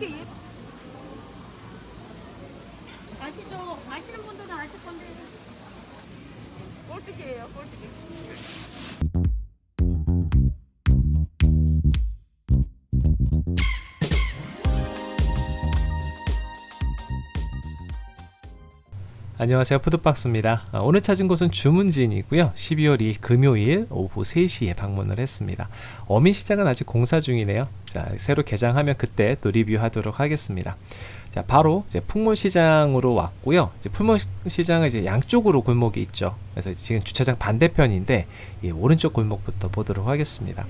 이렇게 예- 아시죠? 아시는 분들은 아실 건데. 꼴뚜기예요, 꼴뚜기. 안녕하세요. 푸드박스입니다. 아, 오늘 찾은 곳은 주문진이고요. 12월 2일 금요일 오후 3시에 방문을 했습니다. 어민시장은 아직 공사 중이네요. 자 새로 개장하면 그때 또 리뷰하도록 하겠습니다. 자 바로 이제 풍물시장으로 왔고요. 이제 풍물시장은 이제 양쪽으로 골목이 있죠. 그래서 지금 주차장 반대편인데 이 오른쪽 골목부터 보도록 하겠습니다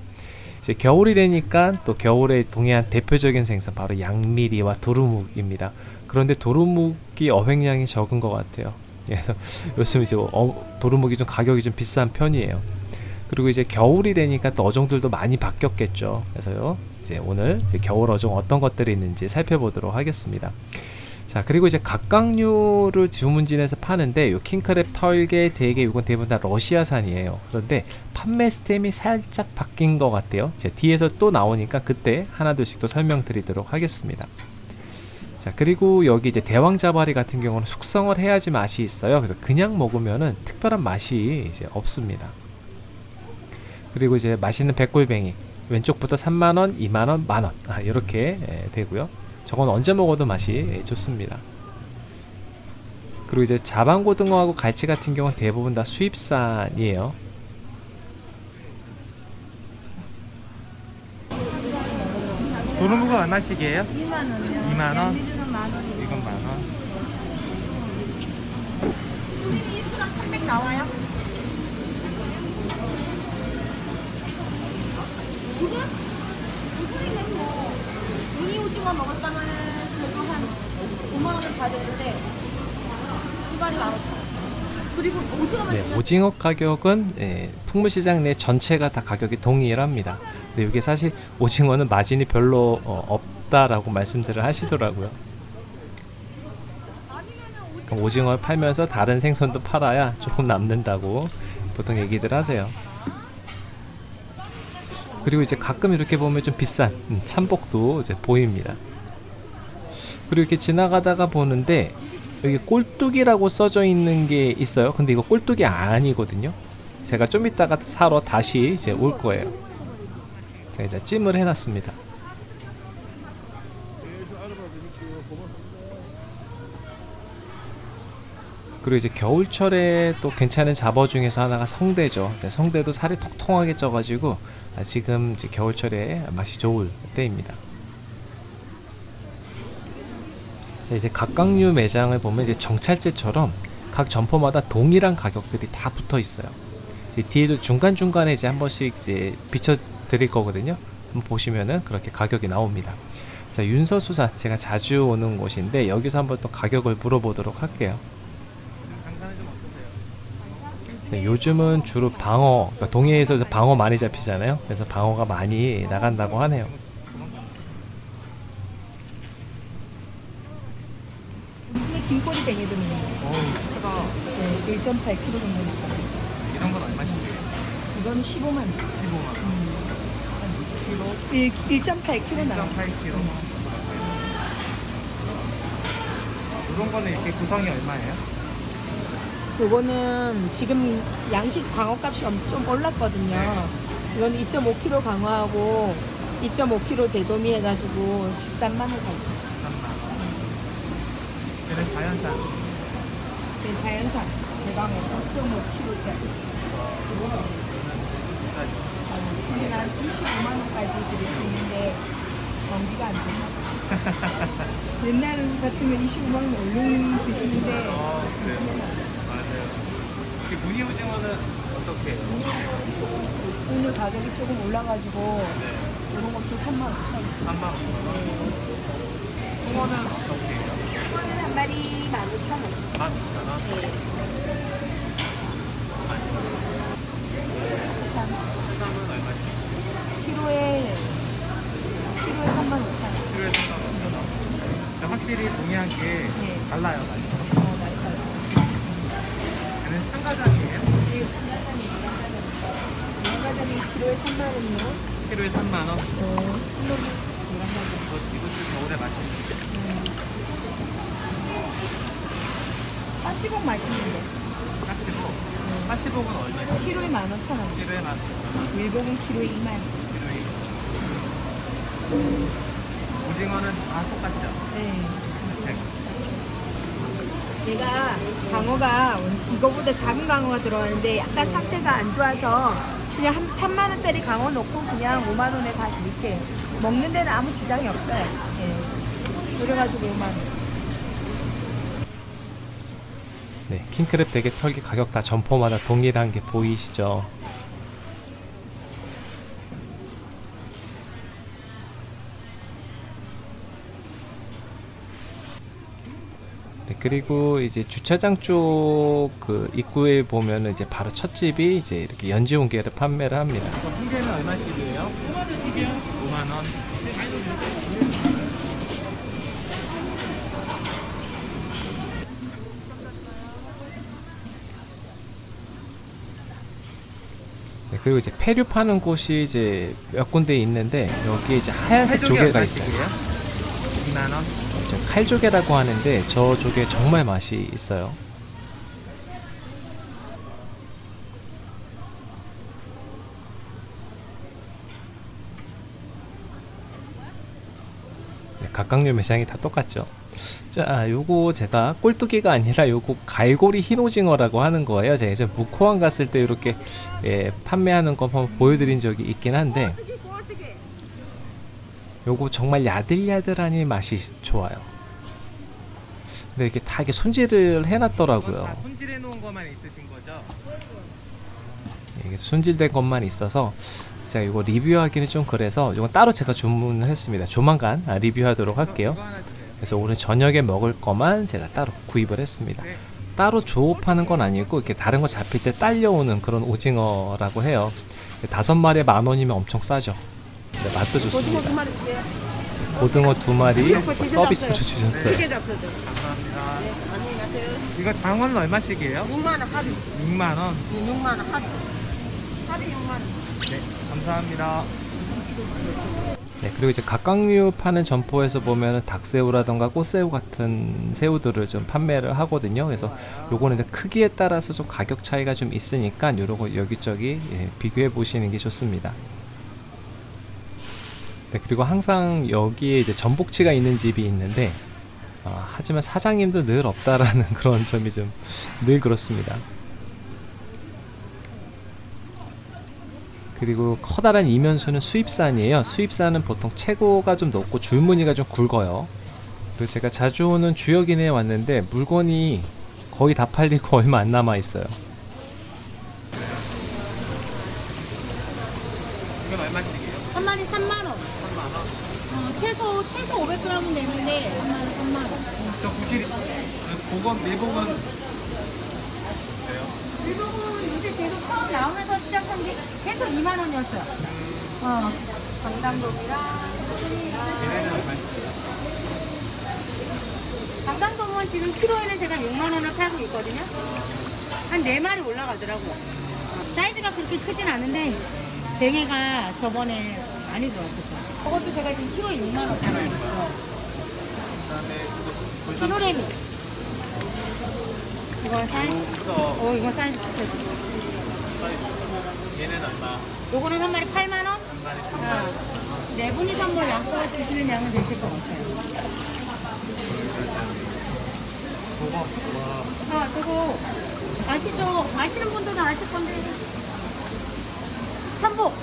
이제 겨울이 되니까 또 겨울에 동해안 대표적인 생선 바로 양미리와 도루묵입니다. 그런데 도루묵이 어획량이 적은 것 같아요. 그래서 요즘 이제 어, 도루묵이 좀 가격이 좀 비싼 편이에요. 그리고 이제 겨울이 되니까 또 어종들도 많이 바뀌었겠죠. 그래서요 이제 오늘 이제 겨울 어종 어떤 것들이 있는지 살펴보도록 하겠습니다. 자 그리고 이제 각각류를 주문진에서 파는데 요 킹크랩 털개 대게 이건 대부분 다 러시아산이에요. 그런데 판매 스템이 살짝 바뀐 것 같아요. 제 뒤에서 또 나오니까 그때 하나둘씩 또 설명드리도록 하겠습니다. 자 그리고 여기 이제 대왕자바리 같은 경우는 숙성을 해야지 맛이 있어요. 그래서 그냥 먹으면은 특별한 맛이 이제 없습니다. 그리고 이제 맛있는 백골뱅이. 왼쪽부터 3만원 2만원 만원. 아, 이렇게 예, 되고요 저건 언제 먹어도 맛이 좋습니다. 그리고 이제 자반고등어하고 갈치 같은 경우는 대부분 다 수입산이에요. 도루묵은 얼마씩이에요? 2만 원이요. 2만 원? 양미리는 만 원이요. 이건 만 원. 우리는 1kg 300 나와요? 두분? 두분이면 뭐, 우니 오징어 먹었다면은 그래도 한 5만원은 봐야 되는데, 두 마리 15,000원. 그리고 오징어만 네, 오징어 가격은 예, 풍물시장 내 전체가 다 가격이 동일합니다. 근데 이게 사실 오징어는 마진이 별로 어, 없다라고 말씀들을 하시더라고요. 오징어를 팔면서 다른 생선도 팔아야 조금 남는다고 보통 얘기들 하세요. 그리고 이제 가끔 이렇게 보면 좀 비싼 음, 참복도 이제 보입니다. 그리고 이렇게 지나가다가 보는데 여기 꼴뚜기라고 써져 있는 게 있어요. 근데 이거 꼴뚜기 아니거든요. 제가 좀 이따가 사러 다시 이제 올 거예요. 자, 일단 찜을 해놨습니다. 그리고 이제 겨울철에 또 괜찮은 잡어 중에서 하나가 성대죠. 네, 성대도 살이 통통하게 쪄가지고 아, 지금 이제 겨울철에 맛이 좋을 때입니다. 자 이제 각각류 매장을 보면 이제 정찰제처럼 각 점포마다 동일한 가격들이 다 붙어 있어요. 뒤에도 중간 중간에 이제 한 번씩 이제 비춰 드릴 거거든요. 한번 보시면은 그렇게 가격이 나옵니다. 자 윤서수산 제가 자주 오는 곳인데 여기서 한번 또 가격을 물어보도록 할게요. 네, 요즘은 주로 방어, 그러니까 동해에서 방어 많이 잡히잖아요. 그래서 방어가 많이 나간다고 하네요. 요즘에 긴꼬리 뱅이도 있는. 네, 1.8kg 정도 있어요. 이런 건 얼마씩이에요? 이건 15만 원. 15만 원. 1, 1.8kg 나와요. 1.8kg. 이런 거는 이렇게 구성이 얼마예요? 요거는 지금 양식 방어값이 엄- 좀 올랐거든요. 네. 이건 2.5kg 강화하고 2.5kg 대도미 해가지고 13만 원 가요. 3만 원. 얘는 자연산. 네, 자연산 대방어 5.5kg짜리. 이게 한 25만 원까지 드릴 수 있는데 경비가 안 되나? 옛날 같으면 25만 원 얼른 드시는데 어, 그래요. 이 무늬 오징어는 어떻게 해요? 오늘 가격이 조금 올라가지고 네. 이런 것도 3만 5천 원. 3만 원. 홍어는 어떻게 해요? 이거는 한 마리 15,000원. 12,000원. 해삼은 얼마씩? 키로에 키로에 3만 5천 원. 필요해 3만 원. 확실히 동해안 게 네. 달라요, 맛이. 키로에 3만 원이요? 키로에 3만 원? 네. 음. 어. 이것도 겨울에 맛있는데. 까치복 맛있는데. 까치복. 응. 까치복은 얼마예요? 키로에 만 원천 원. 키로에 만 원. 일복은 키로에 2만 원. 키로에. 음. 오징어는 다 똑같죠? 네. 얘가 방어가 이거보다 작은 방어가 들어가는데 약간 상태가 안 좋아서 그냥 한 3만 원짜리 강어 넣고 그냥 5만 원에 다 이렇게 먹는 데는 아무 지장이 없어요. 예. 그래가지고 5만 원. 네, 킹크랩 대게 털기 가격 다 점포마다 동일한 게 보이시죠? 그리고 이제 주차장 쪽 그 입구에 보면은 이제 바로 첫 집이 이제 이렇게 연지온게를 판매를 합니다. 저 홍게는 얼마씩이에요? 5만 원씩이요. 5만 원. 네, 그리고 이제 폐류 파는 곳이 이제 몇 군데 있는데 여기에 이제 하얀색 조개가 있어요. 얼마씩이에요? 2만 원. 저 칼조개라고 하는데 저 조개 정말 맛이 있어요. 네, 각각류 매장이 다 똑같죠. 자, 요거 제가 꼴뚜기가 아니라 요거 갈고리 흰오징어라고 하는 거예요. 제가 예전 무코항 갔을 때 이렇게 예, 판매하는 거 한번 보여드린 적이 있긴 한데 요거 정말 야들야들하니 맛이 있- 좋아요. 근데 이렇게 다 이렇게 손질을 해놨더라고요. 손질해 놓은 것만 있으신 거죠? 이게 손질된 것만 있어서 제가 이거 리뷰하기는 좀 그래서 이건 따로 제가 주문을 했습니다. 조만간 아, 리뷰하도록 할게요. 그래서 오늘 저녁에 먹을 거만 제가 따로 구입을 했습니다. 네. 따로 조업하는 건 아니고 이렇게 다른 거 잡힐 때 딸려오는 그런 오징어라고 해요. 다섯 마리에 만 원이면 엄청 싸죠. 근데 맛도 좋습니다. 고등어 두 마리 진짜 서비스로. 주셨어요. 네. 이거 장어는 얼마씩이에요? 6만 원 합의. 6만 원. 네, 6만 원 합의. 합의 6만 원. 네, 감사합니다. 네, 그리고 이제 각각류 파는 점포에서 보면은 닭새우라던가 꽃새우 같은 새우들을 좀 판매를 하거든요. 그래서 요거는 이제 크기에 따라서 좀 가격 차이가 좀 있으니까 요런 여기저기 예, 비교해 보시는 게 좋습니다. 네, 그리고 항상 여기에 이제 전복치가 있는 집이 있는데 어, 하지만 사장님도 늘 없다라는 그런 점이 좀 늘 그렇습니다. 그리고 커다란 이면수는 수입산이에요. 수입산은 보통 체고가 좀 높고 줄무늬가 좀 굵어요. 그리고 제가 자주 오는 주역인에 왔는데 물건이 거의 다 팔리고 얼마 안 남아 있어요. 어, 최소 최소 500g은 되는데 한 마리 3만 원. 저 구실, 보건, 밀복은 돼요? 일본은 요새 계속 처음 나오면서 시작한 게 계속 2만 원이었어요. 어. 강당동이랑 얘네는 얼마씩이에요? 강당동은 지금 키로에는 제가 6만 원을 팔고 있거든요. 한 4마리 올라가더라고요. 어, 사이즈가 그렇게 크진 않은데 뱅에가 저번에 많이 들어왔었어요. 그것도 제가 지금 키로에 6만 원 팔고 있어요. 그 다음에 이거 볼삼 키로레미. 이거 사이즈, 이거 어, 이거 사이즈 좋죠. 얘는 얼마? 요거는 한 마리 8만 원? 한 마리 한 어. 마리. 네 분이서 뭐 양껏 드시는 양은 되실 것 같아요. 와. 아, 저거 아시죠? 아시는 분들은 아실 건데. 참복.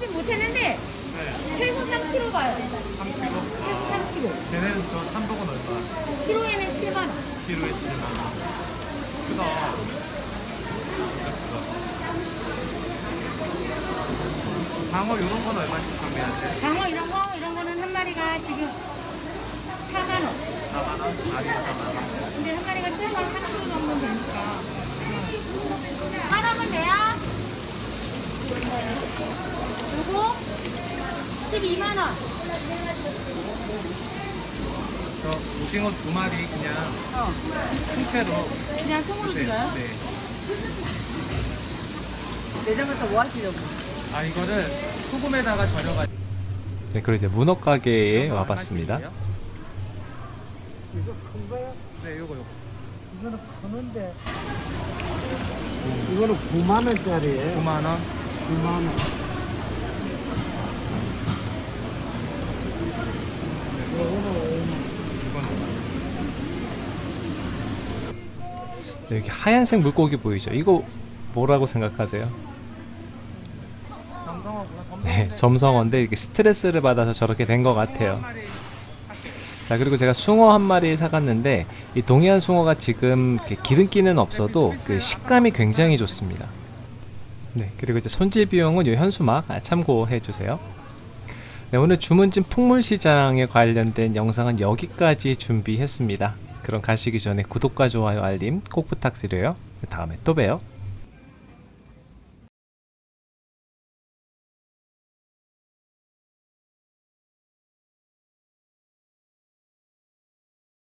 달아보진 못했는데 네, 최소 3kg 봐요. 3kg. 최소 3kg. 얘네는 저 삼복은 얼마? 키로에는 7만 원. 키로에 7만 원. 크다. 진짜 크다. 방어 이런 건 얼마씩 판매하세요? 장어 이런 거 이런 거는 한 마리가 지금 4만 원. 4만 원? 마리에 4만 원. 근데 한 마리가 최소 한 3kg 정도 되니까. 하나면 돼요? 요거 12만 원. 저 오징어 두 마리 그냥 어. 통째로 그냥 통으로 주세요. 드려요? 네. 내장 갖다 뭐 하시려고? 아 이거를 소금에다가 절여가지고 네, 그리고 이제 문어 가게에 와봤습니다. 이거 큰 거요? 네, 요거 요거. 이거는 크는데 이거는 9만 원짜리예요. 9만 원. 9만 원. 네, 여기 하얀색 물고기 보이죠? 이거 뭐라고 생각하세요? 네, 점성어인데 이게 스트레스를 받아서 저렇게 된 것 같아요. 자 그리고 제가 숭어 한 마리 사갔는데 이 동해안 숭어가 지금 이렇게 기름기는 없어도 그 식감이 굉장히 좋습니다. 네 그리고 이제 손질 비용은 이 현수막 아, 참고해 주세요. 네 오늘 주문진 풍물시장에 관련된 영상은 여기까지 준비했습니다. 그럼 가시기 전에 구독과 좋아요 알림 꼭 부탁드려요. 다음에 또 봬요.